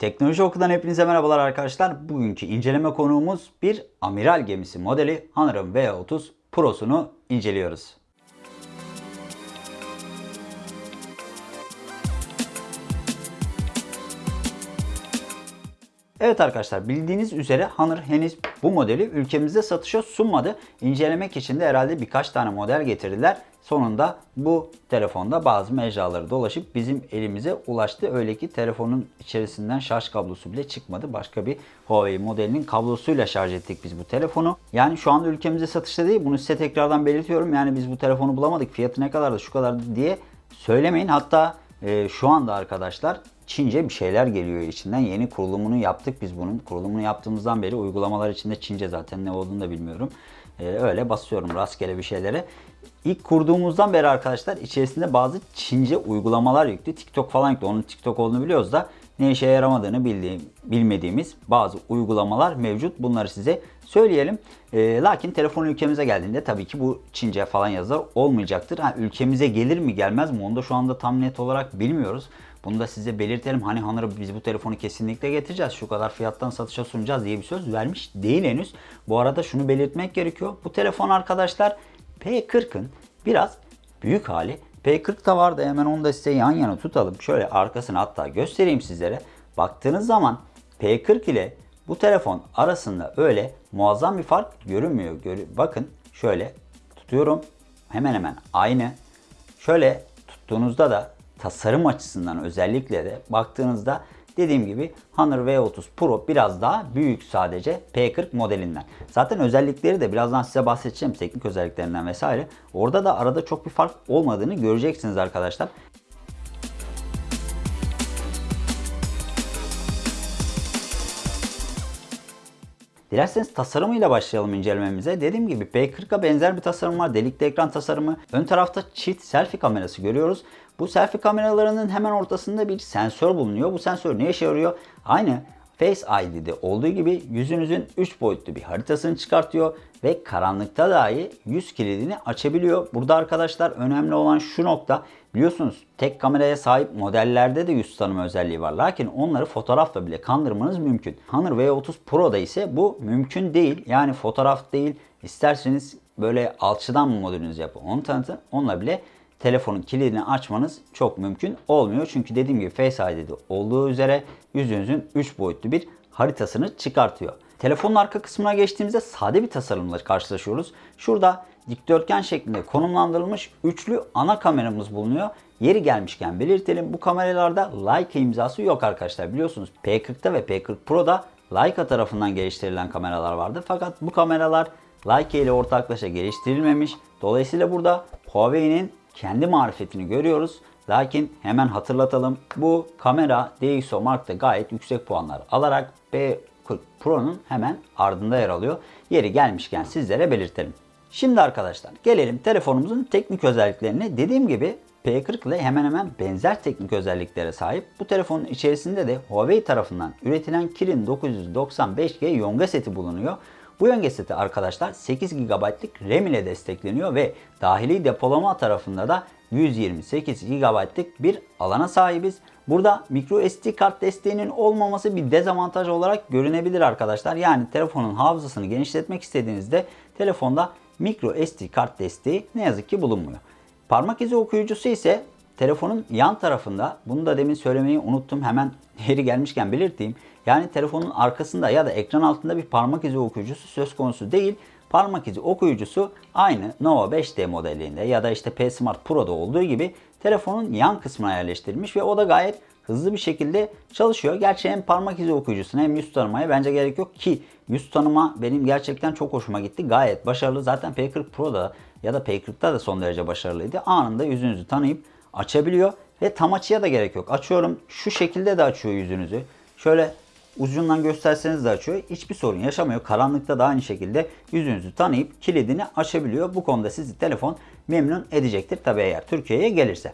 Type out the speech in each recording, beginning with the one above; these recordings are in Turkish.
Teknoloji Oku'dan hepinize merhabalar arkadaşlar. Bugünkü inceleme konuğumuz bir amiral gemisi modeli Honor'ın V30 Pro'sunu inceliyoruz. Evet arkadaşlar bildiğiniz üzere Honor henüz bu modeli ülkemizde satışa sunmadı. İncelemek için de herhalde birkaç tane model getirdiler. Sonunda bu telefonda bazı mecraları dolaşıp bizim elimize ulaştı. Öyle ki telefonun içerisinden şarj kablosu bile çıkmadı. Başka bir Huawei modelinin kablosuyla şarj ettik biz bu telefonu. Yani şu anda ülkemizde satışta değil. Bunu size tekrardan belirtiyorum. Yani biz bu telefonu bulamadık. Fiyatı ne kadardı şu kadardı diye söylemeyin. Hatta e, şu anda arkadaşlar Çince bir şeyler geliyor içinden. Yeni kurulumunu yaptık biz bunun. Kurulumunu yaptığımızdan beri uygulamalar içinde Çince zaten ne olduğunu da bilmiyorum. Ee, öyle basıyorum rastgele bir şeylere. İlk kurduğumuzdan beri arkadaşlar içerisinde bazı Çince uygulamalar yüklü. TikTok falan yüklü. Onun TikTok olduğunu biliyoruz da ne işe yaramadığını bildiğim, bilmediğimiz bazı uygulamalar mevcut. Bunları size söyleyelim. E, lakin telefon ülkemize geldiğinde tabii ki bu Çince falan yazılar olmayacaktır. Ha, ülkemize gelir mi gelmez mi onu da şu anda tam net olarak bilmiyoruz. Bunu da size belirtelim. Hani Honor biz bu telefonu kesinlikle getireceğiz. Şu kadar fiyattan satışa sunacağız diye bir söz vermiş değil henüz. Bu arada şunu belirtmek gerekiyor. Bu telefon arkadaşlar P40'ın biraz büyük hali. P40 da vardı hemen onu da size yan yana tutalım. Şöyle arkasını hatta göstereyim sizlere. Baktığınız zaman P40 ile bu telefon arasında öyle muazzam bir fark görünmüyor. Bakın şöyle tutuyorum. Hemen hemen aynı. Şöyle tuttuğunuzda da tasarım açısından özellikle de baktığınızda dediğim gibi Honor V30 Pro biraz daha büyük sadece P40 modelinden. Zaten özellikleri de birazdan size bahsedeceğim teknik özelliklerinden vesaire. Orada da arada çok bir fark olmadığını göreceksiniz arkadaşlar. Dilerseniz tasarımıyla başlayalım incelememize. Dediğim gibi P40'a benzer bir tasarım var. Delikli ekran tasarımı. Ön tarafta çift selfie kamerası görüyoruz. Bu selfie kameralarının hemen ortasında bir sensör bulunuyor. Bu sensör ne işe yarıyor? Aynı Face ID'de olduğu gibi yüzünüzün 3 boyutlu bir haritasını çıkartıyor ve karanlıkta dahi yüz kilidini açabiliyor. Burada arkadaşlar önemli olan şu nokta biliyorsunuz tek kameraya sahip modellerde de yüz tanıma özelliği var. Lakin onları fotoğrafla bile kandırmanız mümkün. Honor V30 Pro'da ise bu mümkün değil. Yani fotoğraf değil isterseniz böyle alçıdan mı modelinizi yapın onu tanıtın. Onunla bile telefonun kilidini açmanız çok mümkün olmuyor. Çünkü dediğim gibi Face ID'de olduğu üzere yüzünüzün 3 boyutlu bir haritasını çıkartıyor. Telefonun arka kısmına geçtiğimizde sade bir tasarımla karşılaşıyoruz. Şurada dikdörtgen şeklinde konumlandırılmış üçlü ana kameramız bulunuyor. Yeri gelmişken belirtelim bu kameralarda Leica imzası yok arkadaşlar. Biliyorsunuz P40'ta ve P40 Pro'da Leica tarafından geliştirilen kameralar vardı. Fakat bu kameralar Leica ile ortaklaşa geliştirilmemiş. Dolayısıyla burada Huawei'nin kendi marifetini görüyoruz. Lakin hemen hatırlatalım. Bu kamera DxO Mark'ta gayet yüksek puanlar alarak B40 Pro'nun hemen ardında yer alıyor. Yeri gelmişken sizlere belirtelim. Şimdi arkadaşlar gelelim telefonumuzun teknik özelliklerine. Dediğim gibi P40 ile hemen hemen benzer teknik özelliklere sahip. Bu telefonun içerisinde de Huawei tarafından üretilen Kirin 995G Yonga seti bulunuyor. Bu yönge seti arkadaşlar 8 GB'lık RAM ile destekleniyor ve dahili depolama tarafında da 128 GB'lık bir alana sahibiz. Burada micro SD kart desteğinin olmaması bir dezavantaj olarak görünebilir arkadaşlar. Yani telefonun hafızasını genişletmek istediğinizde telefonda micro SD kart desteği ne yazık ki bulunmuyor. Parmak izi okuyucusu ise telefonun yan tarafında bunu da demin söylemeyi unuttum hemen yeri gelmişken belirteyim. Yani telefonun arkasında ya da ekran altında bir parmak izi okuyucusu söz konusu değil. Parmak izi okuyucusu aynı Nova 5D modelinde ya da işte P Smart Pro'da olduğu gibi telefonun yan kısmına yerleştirilmiş ve o da gayet hızlı bir şekilde çalışıyor. Gerçi hem parmak izi okuyucusuna hem yüz tanımaya bence gerek yok ki yüz tanıma benim gerçekten çok hoşuma gitti. Gayet başarılı. Zaten P40 Pro'da ya da P40'da da son derece başarılıydı. Anında yüzünüzü tanıyıp açabiliyor ve tam açıya da gerek yok. Açıyorum şu şekilde de açıyor yüzünüzü. Şöyle ucundan gösterseniz de açıyor. Hiçbir sorun yaşamıyor. Karanlıkta da aynı şekilde yüzünüzü tanıyıp kilidini açabiliyor. Bu konuda sizi telefon memnun edecektir. Tabi eğer Türkiye'ye gelirse.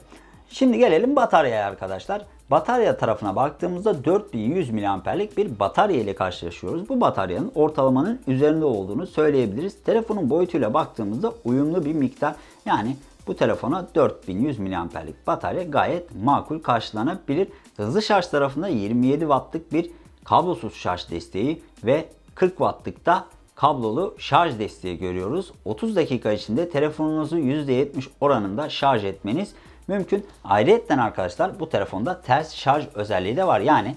Şimdi gelelim bataryaya arkadaşlar. Batarya tarafına baktığımızda 4100 mAh'lik bir batarya ile karşılaşıyoruz. Bu bataryanın ortalamanın üzerinde olduğunu söyleyebiliriz. Telefonun boyutuyla baktığımızda uyumlu bir miktar yani bu telefona 4100 mAh'lik batarya gayet makul karşılanabilir. Hızlı şarj tarafında 27 wattlık bir kablosuz şarj desteği ve 40 wattlık da kablolu şarj desteği görüyoruz. 30 dakika içinde telefonunuzu %70 oranında şarj etmeniz mümkün. Ayrıca arkadaşlar bu telefonda ters şarj özelliği de var. Yani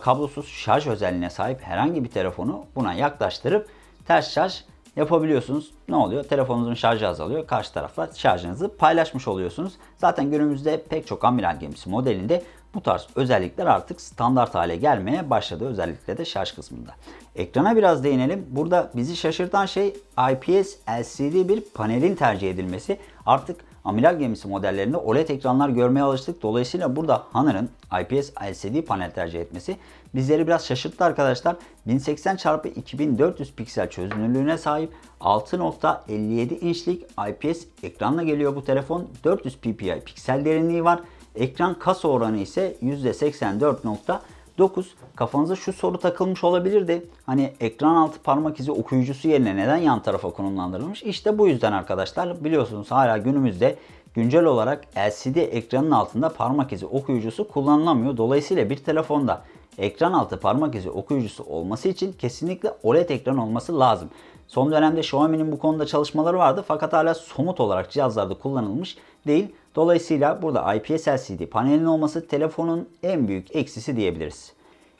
kablosuz şarj özelliğine sahip herhangi bir telefonu buna yaklaştırıp ters şarj yapabiliyorsunuz. Ne oluyor? Telefonunuzun şarjı azalıyor. Karşı tarafla şarjınızı paylaşmış oluyorsunuz. Zaten günümüzde pek çok amiral gemisi modelinde bu tarz özellikler artık standart hale gelmeye başladı. Özellikle de şarj kısmında. Ekrana biraz değinelim. Burada bizi şaşırtan şey IPS LCD bir panelin tercih edilmesi. Artık amiral gemisi modellerinde OLED ekranlar görmeye alıştık. Dolayısıyla burada Honor'ın IPS LCD panel tercih etmesi bizleri biraz şaşırttı arkadaşlar. 1080 x 2400 piksel çözünürlüğüne sahip 6.57 inçlik IPS ekranla geliyor bu telefon. 400 ppi piksel derinliği var. Ekran kasa oranı ise %84.9. Kafanıza şu soru takılmış olabilirdi. Hani ekran altı parmak izi okuyucusu yerine neden yan tarafa konumlandırılmış? İşte bu yüzden arkadaşlar biliyorsunuz hala günümüzde güncel olarak LCD ekranın altında parmak izi okuyucusu kullanılamıyor. Dolayısıyla bir telefonda ekran altı parmak izi okuyucusu olması için kesinlikle OLED ekran olması lazım. Son dönemde Xiaomi'nin bu konuda çalışmaları vardı fakat hala somut olarak cihazlarda kullanılmış değil. Dolayısıyla burada IPS LCD panelin olması telefonun en büyük eksisi diyebiliriz.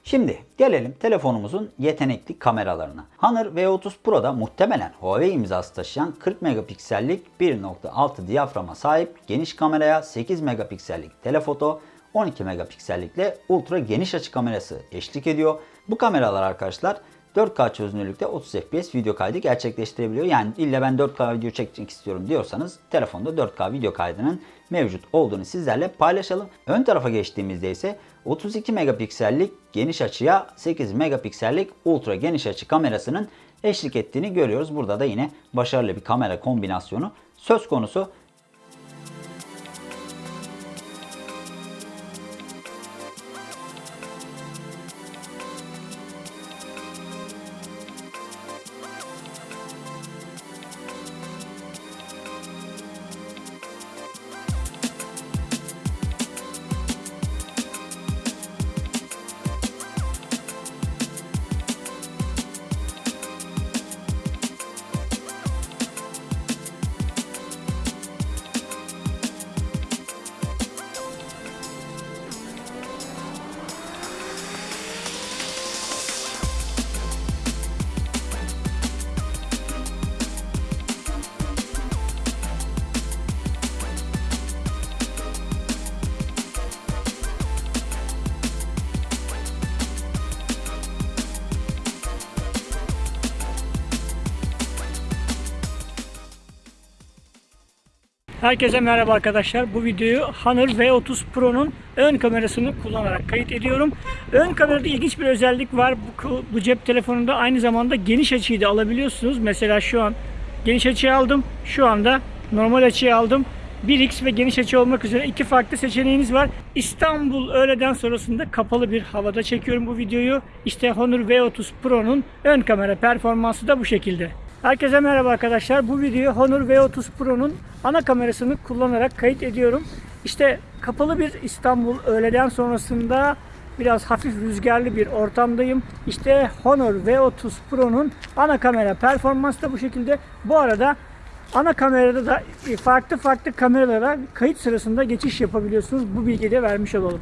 Şimdi gelelim telefonumuzun yetenekli kameralarına. Honor V30 Pro'da muhtemelen Huawei imzası taşıyan 40 megapiksellik 1.6 diyaframa sahip geniş kameraya 8 megapiksellik telefoto, 12 megapiksellikle ultra geniş açı kamerası eşlik ediyor. Bu kameralar arkadaşlar 4K çözünürlükte 30 FPS video kaydı gerçekleştirebiliyor. Yani illa ben 4K video çekmek istiyorum diyorsanız telefonda 4K video kaydının mevcut olduğunu sizlerle paylaşalım. Ön tarafa geçtiğimizde ise 32 megapiksellik geniş açıya 8 megapiksellik ultra geniş açı kamerasının eşlik ettiğini görüyoruz. Burada da yine başarılı bir kamera kombinasyonu söz konusu. Herkese merhaba arkadaşlar. Bu videoyu Honor V30 Pro'nun ön kamerasını kullanarak kayıt ediyorum. Ön kamerada ilginç bir özellik var. Bu, bu cep telefonunda aynı zamanda geniş açıyı da alabiliyorsunuz. Mesela şu an geniş açıyı aldım. Şu anda normal açıyı aldım. 1x ve geniş açı olmak üzere iki farklı seçeneğiniz var. İstanbul öğleden sonrasında kapalı bir havada çekiyorum bu videoyu. İşte Honor V30 Pro'nun ön kamera performansı da bu şekilde. Herkese merhaba arkadaşlar. Bu videoyu Honor V30 Pro'nun ana kamerasını kullanarak kayıt ediyorum. İşte kapalı bir İstanbul öğleden sonrasında biraz hafif rüzgarlı bir ortamdayım. İşte Honor V30 Pro'nun ana kamera performansı da bu şekilde. Bu arada ana kamerada da farklı farklı kameralara kayıt sırasında geçiş yapabiliyorsunuz. Bu bilgiyi de vermiş olalım.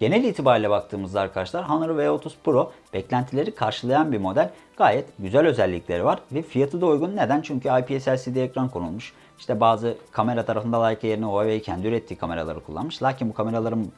Genel itibariyle baktığımızda arkadaşlar Honor V30 Pro beklentileri karşılayan bir model. Gayet güzel özellikleri var ve fiyatı da uygun. Neden? Çünkü IPS LCD ekran konulmuş. İşte bazı kamera tarafında Leica yerine Huawei kendi ürettiği kameraları kullanmış. Lakin bu kameraların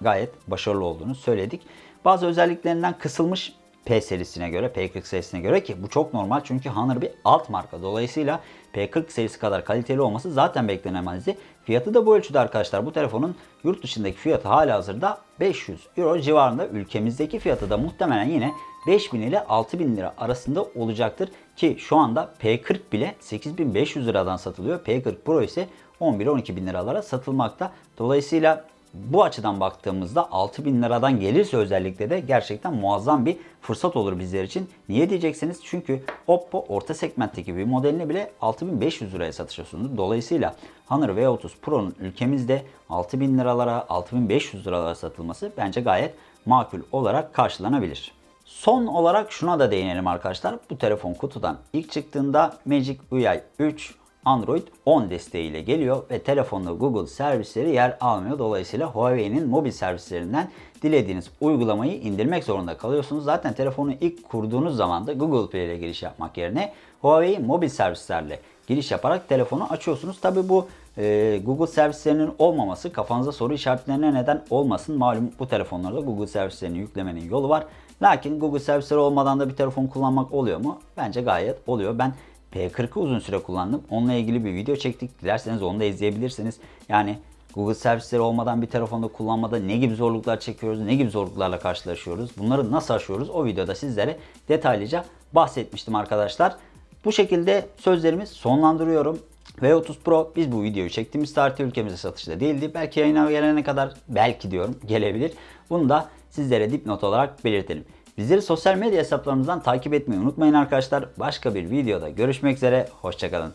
gayet başarılı olduğunu söyledik. Bazı özelliklerinden kısılmış P serisine göre, P40 serisine göre ki bu çok normal çünkü Honor bir alt marka. Dolayısıyla P40 serisi kadar kaliteli olması zaten beklenemezdi. Fiyatı da bu ölçüde arkadaşlar. Bu telefonun yurt dışındaki fiyatı hala hazırda 500 euro civarında. Ülkemizdeki fiyatı da muhtemelen yine 5000 ile 6000 lira arasında olacaktır. Ki şu anda P40 bile 8500 liradan satılıyor. P40 Pro ise 11-12 bin liralara satılmakta. Dolayısıyla Bu açıdan baktığımızda 6000 liradan gelirse özellikle de gerçekten muazzam bir fırsat olur bizler için. Niye diyeceksiniz? Çünkü Oppo orta segmentteki bir modelini bile 6500 liraya satışa sundu. Dolayısıyla Honor V30 Pro'nun ülkemizde 6000 liralara 6500 liralara satılması bence gayet makul olarak karşılanabilir. Son olarak şuna da değinelim arkadaşlar. Bu telefon kutudan ilk çıktığında Magic UI 3 Android 10 desteğiyle geliyor ve telefonda Google servisleri yer almıyor. Dolayısıyla Huawei'nin mobil servislerinden dilediğiniz uygulamayı indirmek zorunda kalıyorsunuz. Zaten telefonu ilk kurduğunuz zaman da Google Play ile giriş yapmak yerine Huawei mobil servislerle giriş yaparak telefonu açıyorsunuz. Tabi bu e, Google servislerinin olmaması kafanıza soru işaretlerine neden olmasın. Malum bu telefonlarda Google servislerini yüklemenin yolu var. Lakin Google servisleri olmadan da bir telefon kullanmak oluyor mu? Bence gayet oluyor. Ben P40'ı uzun süre kullandım. Onunla ilgili bir video çektik. Dilerseniz onu da izleyebilirsiniz. Yani Google servisleri olmadan bir telefonda kullanmada ne gibi zorluklar çekiyoruz, ne gibi zorluklarla karşılaşıyoruz, bunları nasıl aşıyoruz o videoda sizlere detaylıca bahsetmiştim arkadaşlar. Bu şekilde sözlerimi sonlandırıyorum. V30 Pro biz bu videoyu çektiğimiz tarihte ülkemize satışta değildi. Belki yayına gelene kadar belki diyorum gelebilir. Bunu da sizlere dipnot olarak belirtelim. Bizleri sosyal medya hesaplarımızdan takip etmeyi unutmayın arkadaşlar. Başka bir videoda görüşmek üzere. Hoşçakalın.